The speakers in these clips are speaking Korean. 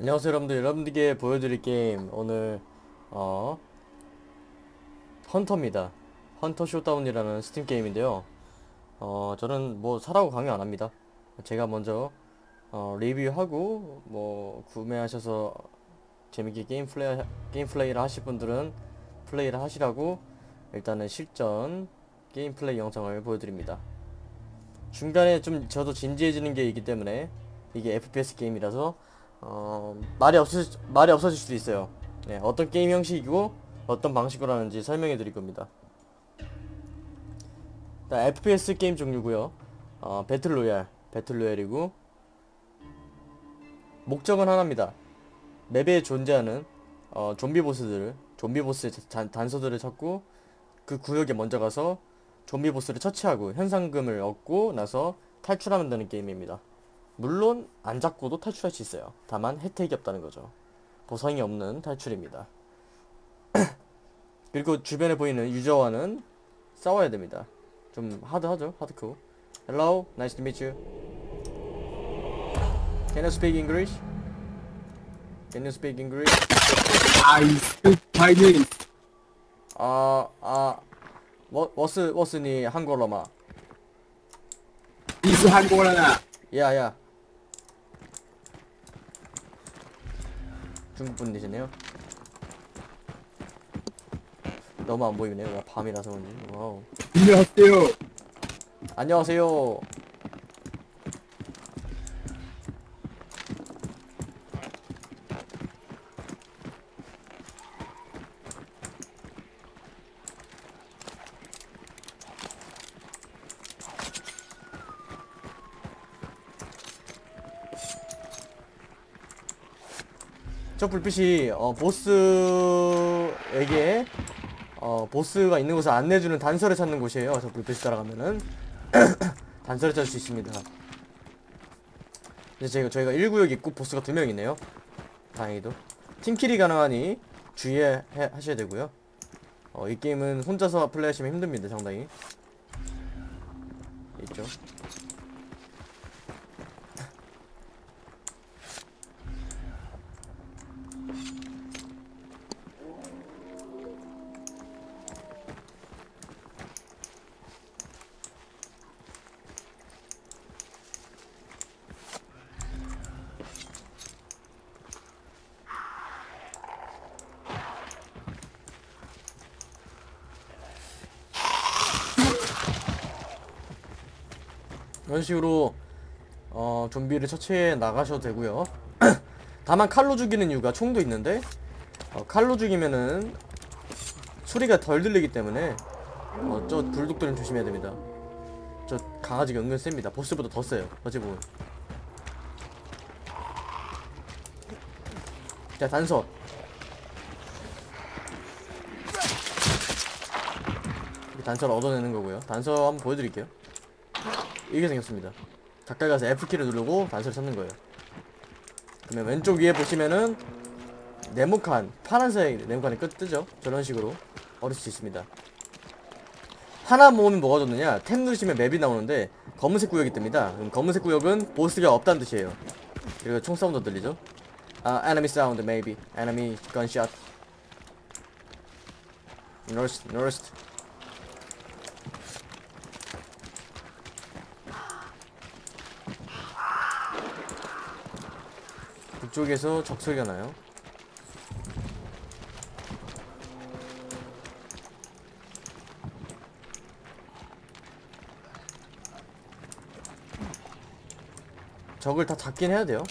안녕하세요 여러분들. 여러분들께 보여드릴 게임 오늘 어 헌터입니다. 헌터 쇼다운이라는 스팀 게임인데요. 어 저는 뭐 사라고 강요 안합니다. 제가 먼저 어 리뷰하고 뭐 구매하셔서 재밌게 게임 플레이 게임 플레이를 하실 분들은 플레이를 하시라고 일단은 실전 게임 플레이 영상을 보여드립니다. 중간에 좀 저도 진지해지는 게 있기 때문에 이게 FPS 게임이라서 어, 말이 없을 말이 없어질 수도 있어요. 네, 어떤 게임 형식이고 어떤 방식으로 하는지 설명해 드릴 겁니다. 일단 FPS 게임 종류고요. 어, battle royale, battle royale이고 목적은 하나입니다. 맵에 존재하는 어, 좀비 보스들을 좀비 보스의 단, 단서들을 찾고 그 구역에 먼저 가서 좀비 보스를 처치하고 현상금을 얻고 나서 탈출하면 되는 게임입니다. 물론 안 잡고도 탈출할 수 있어요. 다만 혜택이 없다는 거죠. 보상이 없는 탈출입니다. 그리고 주변에 보이는 유저와는 싸워야 됩니다. 좀 하드하죠? 하드코. Hello, nice to meet you. Can you speak English? Can you speak English? I speak Chinese. 아, 아, 뭐, what's, what's 니 한국어로마? This 한국어라. 야, 야. 중국 분이시네요. 너무 안 보이네요. 와, 밤이라서 그런지. 와우. 안녕하세요. 안녕하세요. 저 불빛이 어, 보스에게 어, 보스가 있는 곳을 안내해주는 단서를 찾는 곳이에요. 저 불빛이 따라가면은 단서를 찾을 수 있습니다. 이제 저희가, 저희가 1구역 있고 보스가 두명 있네요. 다행히도. 팀킬이 가능하니 주의해 해- 하셔야 되고요. 어, 이 게임은 혼자서 플레이하시면 힘듭니다. 상당히. 있죠. 이런 식으로 어, 좀비를 처치해 나가셔도 되고요. 다만 칼로 죽이는 이유가 총도 있는데 어, 칼로 죽이면은 소리가 덜 들리기 때문에 어, 저 불독들은 조심해야 됩니다. 저 강아지가 은근 셉니다. 보스보다 더 세요. 어찌 보면. 자 단서. 이 단서를 얻어내는 거고요. 단서 한번 보여드릴게요. 이게 생겼습니다. 가까이 가서 F키를 누르고 단서를 찾는 거예요. 그러면 왼쪽 위에 보시면은 네모칸 파란색 네모칸이 끝 뜨죠? 저런 식으로 얻을 수 있습니다. 하나 모으면 뭐가 좋느냐? 탭 누르시면 맵이 나오는데 검은색 구역이 뜹니다. 그럼 검은색 구역은 보스가 없다는 뜻이에요. 그리고 총 사운드 들리죠? 아, enemy sound maybe. enemy gunshot. North, north. 북쪽에서 적소리가 나요. 적을 다 잡긴 해야 돼요.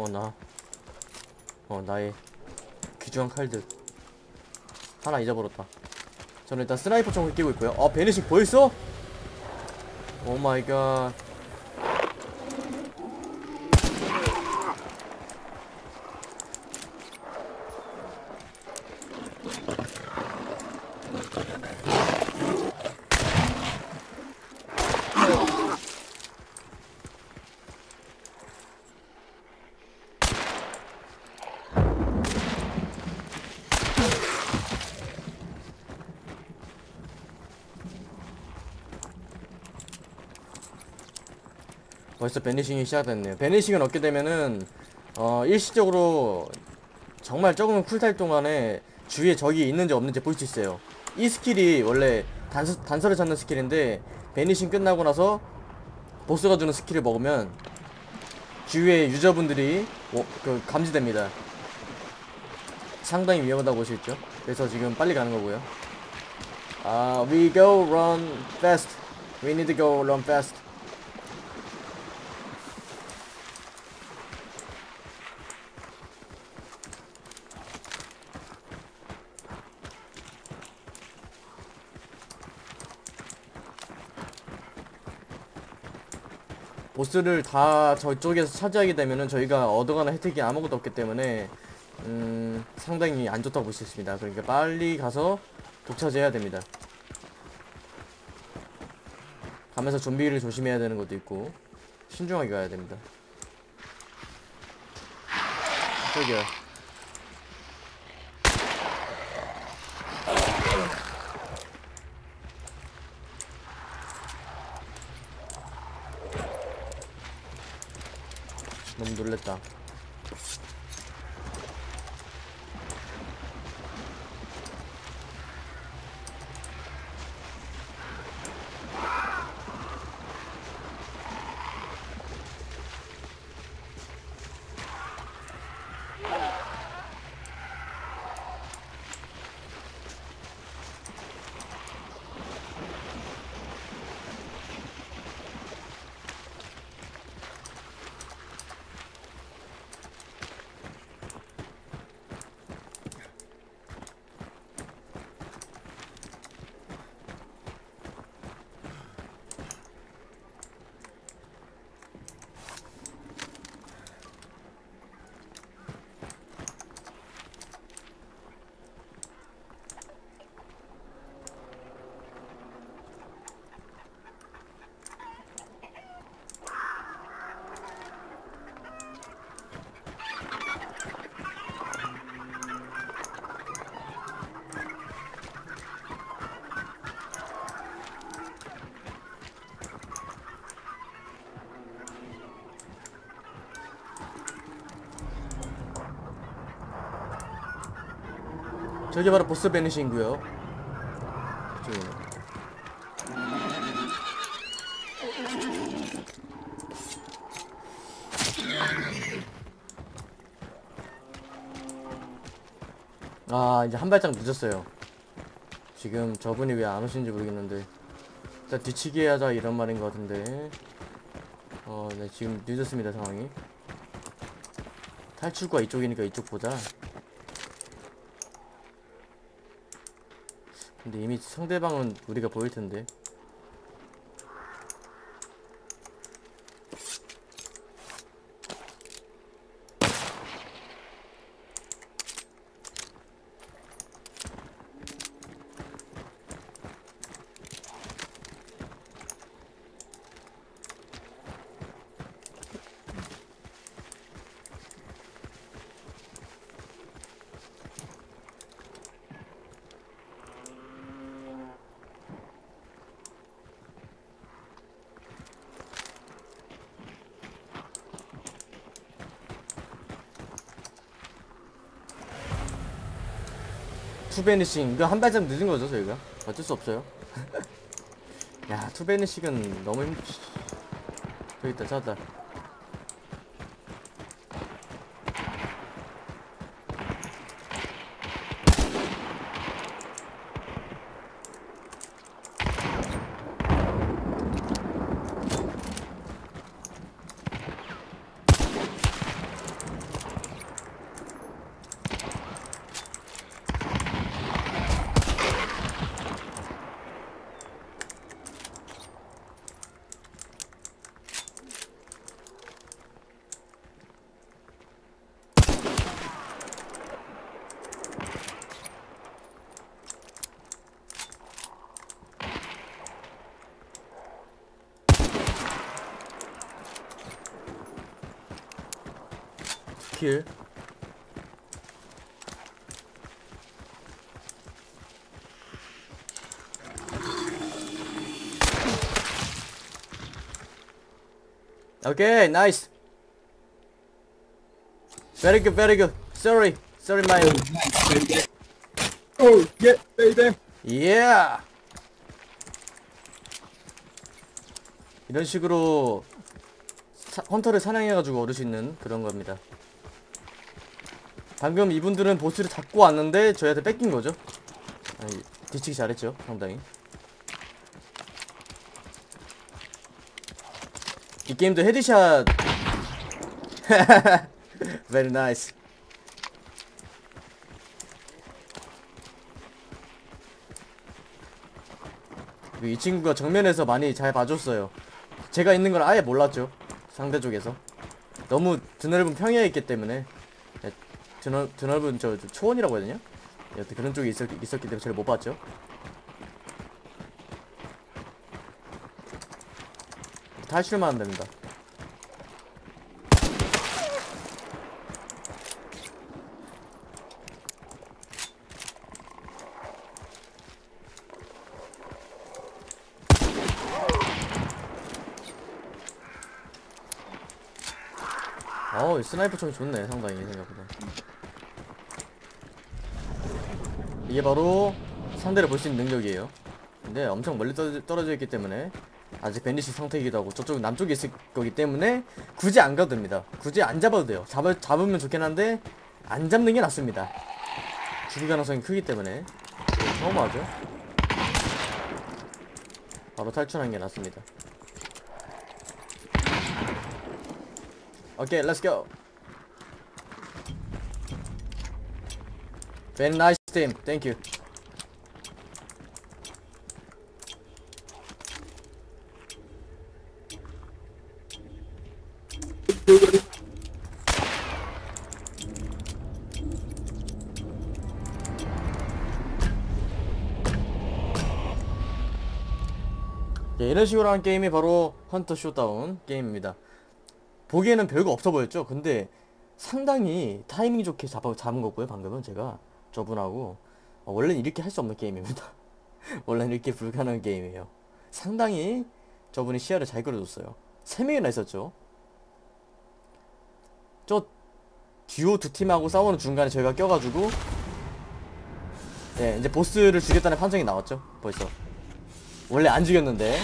어, 나. 어, 나의 귀중한 칼들. 하나 잊어버렸다. 저는 일단 sniper 총을 끼고 있고요. 어, 베니식 보였어? Oh my god. 벌써 banishing이 시작됐네요. banishing을 얻게 되면은 어 일시적으로 정말 적은 쿨타임 동안에 주위에 적이 있는지 없는지 볼 수 있어요. 이 스킬이 원래 단서, 단서를 찾는 스킬인데 banishing 끝나고 나서 보스가 주는 스킬을 먹으면 주위에 유저분들이 워- 그 감지됩니다. 상당히 위험하다고 볼 수 있죠. 그래서 지금 빨리 가는 거고요. 아, we go run fast. We need to go run fast. 보스를 다 저쪽에서 차지하게 되면은 저희가 얻어가는 혜택이 아무것도 없기 때문에 음, 상당히 안 좋다고 볼 수 있습니다. 그러니까 빨리 가서 독차지해야 됩니다. 가면서 좀비를 조심해야 되는 것도 있고 신중하게 가야 됩니다. 저기요. 놀랬다. 저게 바로 보스. 저기는. 아 이제 한 발짝 늦었어요. 지금 저분이 왜 안 오시는지 모르겠는데 일단 뒤치기 하자 이런 말인 것 같은데 어, 네 지금 늦었습니다 상황이. 탈출구가 이쪽이니까 이쪽 보자. 근데 이미 상대방은 우리가 보일 텐데. 투베니싱 이거 한 발짝 늦은 거죠 저희가? 어쩔 수 없어요. 야 투베니싱은 너무 힘 저기 있다 찾았다 킬. 오케이, 나이스. Very good, very good. Sorry, sorry, my. Oh, yeah, baby. Yeah. 이런 식으로 사- 헌터를 사냥해가지고 얻을 수 있는 그런 겁니다. 방금 이분들은 보스를 잡고 왔는데 저희한테 뺏긴 거죠. 아니, 뒤치기 잘했죠, 상당히. 이 게임도 headshot. Very nice. 이 친구가 정면에서 많이 잘 봐줬어요. 제가 있는 걸 아예 몰랐죠. 상대 쪽에서. 너무 드넓은 평야에 있기 때문에 네, 드넓, 드넓은 저, 저 초원이라고 해야 되냐? 여튼 그런 쪽에 있었, 있었기 때문에 저를 못 봤죠. 탈출만 하면 됩니다. 어우 스나이퍼 총이 좋네 상당히 생각보다. 이게 바로 상대를 볼 수 있는 능력이에요. 근데 엄청 멀리 떨어져, 있기 때문에 아직 banish 상태이기도 하고 저쪽 남쪽에 있을 거기 때문에 굳이 안 가도 됩니다. 굳이 안 잡아도 돼요. 잡, 잡으면 좋긴 한데 안 잡는 게 낫습니다. 죽을 가능성이 크기 때문에. 너무하죠? 바로 탈출하는 게 낫습니다 Okay, let's go. Very nice team. Thank you. 예, 이런 식으로 한 게임이 바로 헌터 쇼다운 게임입니다. 보기에는 별거 없어 보였죠? 근데 상당히 타이밍 좋게 잡아, 잡은 거고요, 방금은 제가. 저분하고. 어, 원래는 이렇게 할 수 없는 게임입니다. 원래는 이렇게 불가능한 게임이에요. 상당히 저분이 시야를 잘 끌어줬어요. 세 명이나 있었죠. 저 듀오 두 팀하고 싸우는 중간에 저희가 껴가지고 네, 이제 보스를 죽였다는 판정이 나왔죠. 벌써. 원래 안 죽였는데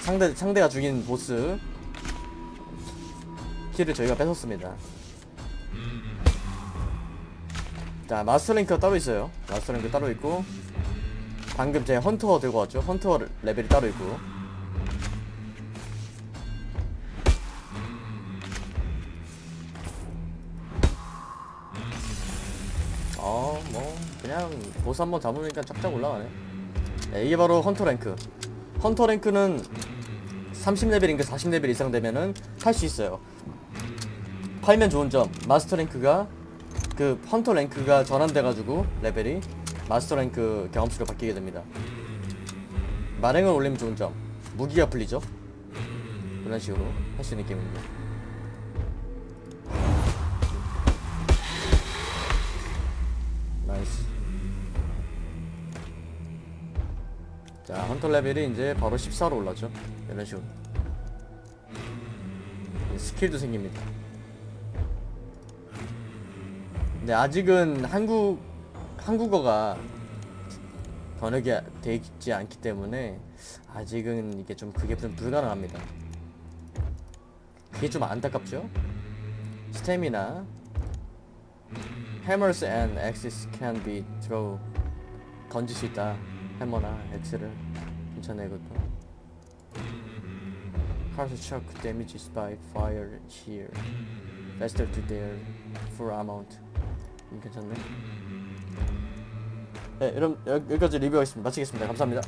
상대 상대가 죽인 보스 키를 저희가 뺏었습니다. 자 마스터 랭크가 따로 있어요. 마스터 랭크 따로 있고 방금 제 헌터 들고 왔죠. 헌터 레벨이 따로 있고 어뭐 그냥 보스 한번 잡으니까 쫙쫙 올라가네. 네, 이게 바로 헌터 랭크. 헌터 랭크는 30레벨인가 40레벨 이상 되면은 할 수 있어요. 하면 좋은 점 마스터 랭크가 그 헌터 랭크가 전환돼가지고 레벨이 마스터 랭크 경험치로 바뀌게 됩니다. 마랭을 올리면 좋은 점 무기가 풀리죠. 그런 식으로 할 수 있는 게임입니다. Nice. 자 헌터 레벨이 이제 바로 14로 올랐죠. 이런 식으로. 스킬도 생깁니다. 근데 아직은 한국 한국어가 번역이 돼 있지 않기 때문에 아직은 이게 좀 그게 좀 불가능합니다. 그게 좀 안타깝죠? 스태미나 Hammers and axes can be throw 던질 수 있다. 해머나 엑스를 괜찮네 이것도. Cars shock damages by fire here. Faster to their full amount. 음, 괜찮네. 네, 여- 여기까지 리뷰하겠습니다. 마치겠습니다. 감사합니다.